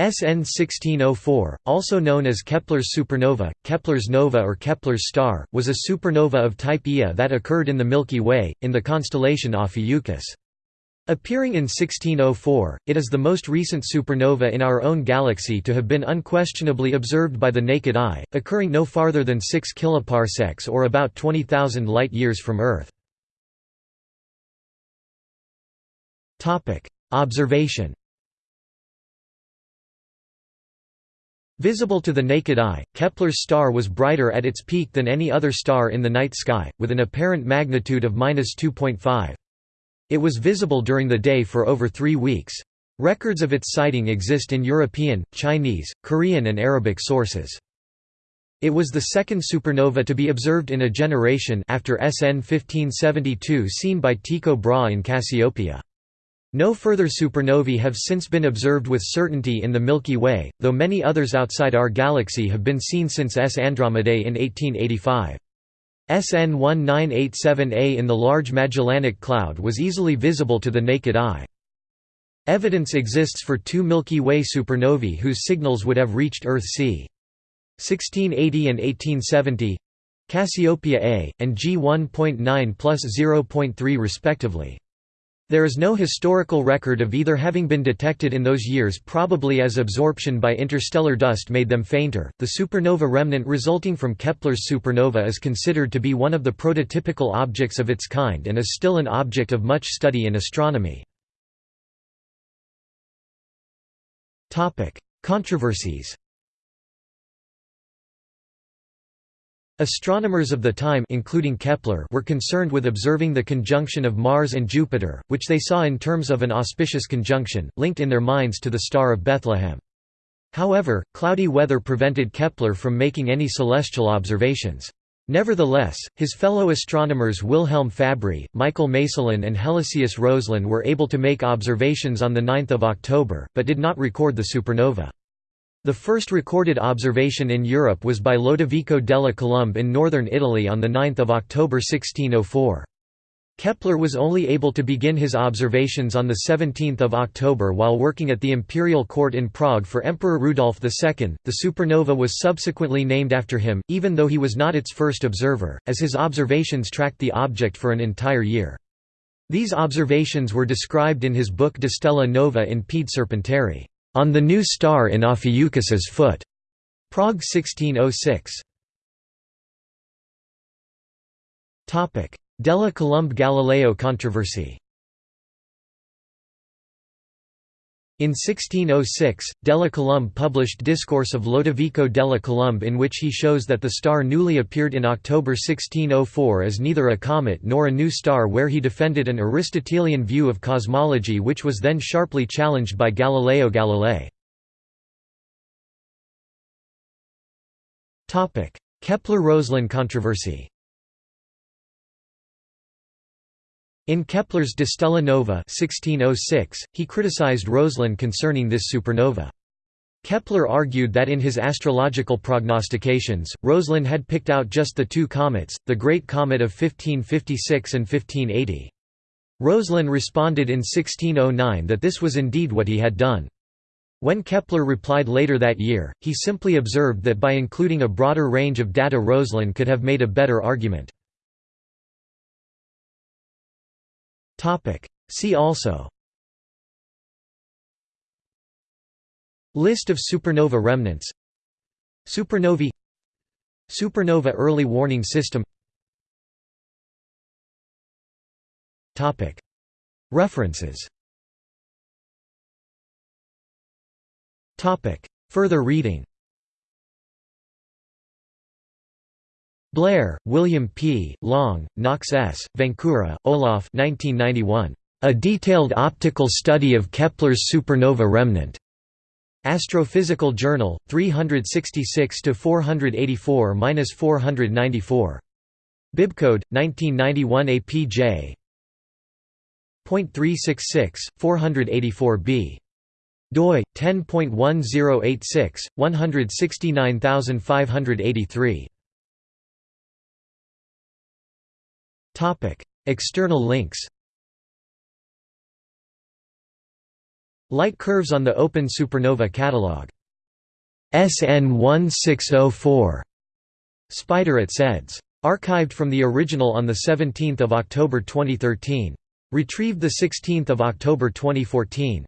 SN 1604, also known as Kepler's supernova, Kepler's nova or Kepler's star, was a supernova of type Ia that occurred in the Milky Way, in the constellation Ophiuchus. Appearing in 1604, it is the most recent supernova in our own galaxy to have been unquestionably observed by the naked eye, occurring no farther than 6 kiloparsecs or about 20,000 light-years from Earth. Observation Visible to the naked eye, Kepler's star was brighter at its peak than any other star in the night sky, with an apparent magnitude of 2.5. It was visible during the day for over three weeks. Records of its sighting exist in European, Chinese, Korean and Arabic sources. It was the second supernova to be observed in a generation after SN 1572 seen by Tycho Brahe in Cassiopeia. No further supernovae have since been observed with certainty in the Milky Way, though many others outside our galaxy have been seen since S Andromedae in 1885. SN 1987A in the Large Magellanic Cloud was easily visible to the naked eye. Evidence exists for two Milky Way supernovae whose signals would have reached Earth c. 1680 and 1870 Cassiopeia A, and G 1.9 plus 0.3 respectively. There is no historical record of either having been detected in those years, probably as absorption by interstellar dust made them fainter. The supernova remnant resulting from Kepler's supernova is considered to be one of the prototypical objects of its kind and is still an object of much study in astronomy. Topic: Controversies. Astronomers of the time including Kepler were concerned with observing the conjunction of Mars and Jupiter, which they saw in terms of an auspicious conjunction, linked in their minds to the Star of Bethlehem. However, cloudy weather prevented Kepler from making any celestial observations. Nevertheless, his fellow astronomers Wilhelm Fabry, Michael Maestlin and Helisaeus Roslin were able to make observations on 9 October, but did not record the supernova. The first recorded observation in Europe was by Lodovico della Colombe in northern Italy on 9 October 1604. Kepler was only able to begin his observations on 17 October while working at the imperial court in Prague for Emperor Rudolf II. The supernova was subsequently named after him, even though he was not its first observer, as his observations tracked the object for an entire year. These observations were described in his book De Stella Nova in Pede Serpentari. On the New Star in Ophiuchus's Foot. Prague 1606. Della Colombe–Galileo controversy In 1606, Della Colombe published Discourse of Lodovico della Colombe in which he shows that the star newly appeared in October 1604 is neither a comet nor a new star where he defended an Aristotelian view of cosmology which was then sharply challenged by Galileo Galilei. Kepler–Roslin controversy In Kepler's De Stella Nova 1606, he criticized Roslin concerning this supernova. Kepler argued that in his astrological prognostications, Roslin had picked out just the two comets, the Great Comet of 1556 and 1580. Roslin responded in 1609 that this was indeed what he had done. When Kepler replied later that year, he simply observed that by including a broader range of data Roslin could have made a better argument. See also. List of supernova remnants. Supernovae. Supernova early warning system. Topic. References. Topic. Further reading Blair, William P., Long, Knox S., Vancura, Olaf 1991. A Detailed Optical Study of Kepler's Supernova Remnant. Astrophysical Journal, 366–484–494. Bibcode, 1991 APJ. .366, 484b. doi, 10.1086, 169583. External links Light curves on the Open Supernova Catalog. SN 1604. Spider at SEDS. Archived from the original on 17 October 2013. Retrieved 16 October 2014.